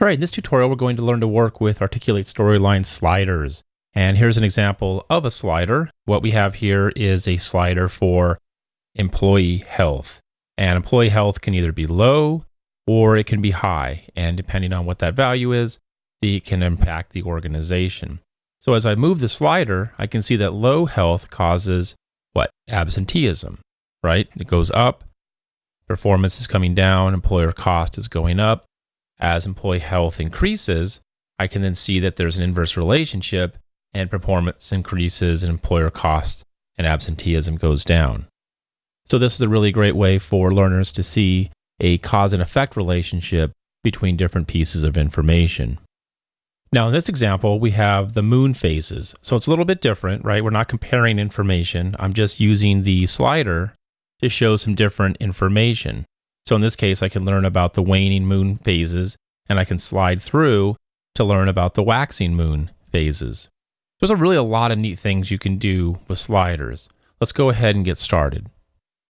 All right, in this tutorial, we're going to learn to work with Articulate Storyline sliders. And here's an example of a slider. What we have here is a slider for employee health. And employee health can either be low or it can be high. And depending on what that value is, it can impact the organization. So as I move the slider, I can see that low health causes what? Absenteeism, right? It goes up, performance is coming down, employer cost is going up. As employee health increases, I can then see that there's an inverse relationship and performance increases and employer cost and absenteeism goes down. So this is a really great way for learners to see a cause and effect relationship between different pieces of information. Now, in this example, we have the moon phases. So it's a little bit different, right? We're not comparing information. I'm just using the slider to show some different information. So in this case, I can learn about the waning moon phases, and I can slide through to learn about the waxing moon phases. There's a really a lot of neat things you can do with sliders. Let's go ahead and get started.